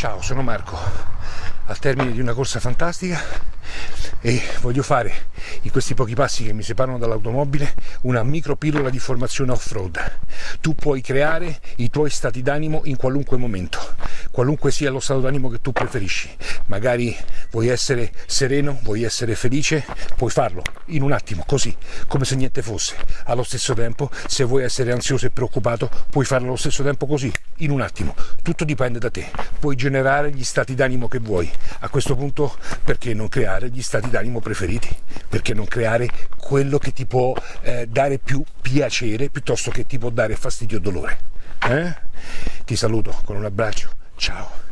Ciao, sono Marco, al termine di una corsa fantastica e voglio fare in questi pochi passi che mi separano dall'automobile una micro pillola di formazione off-road. Tu puoi creare i tuoi stati d'animo in qualunque momento, qualunque sia lo stato d'animo che tu preferisci. Magari vuoi essere sereno, vuoi essere felice, puoi farlo in un attimo, così, come se niente fosse. Allo stesso tempo, se vuoi essere ansioso e preoccupato, puoi farlo allo stesso tempo così, in un attimo. Tutto dipende da te. Puoi generare gli stati d'animo che vuoi. A questo punto, perché non creare gli stati d'animo preferiti? Perché non creare quello che ti può eh, dare più piacere piuttosto che ti può dare fastidio o dolore? Eh? Ti saluto con un abbraccio. Ciao.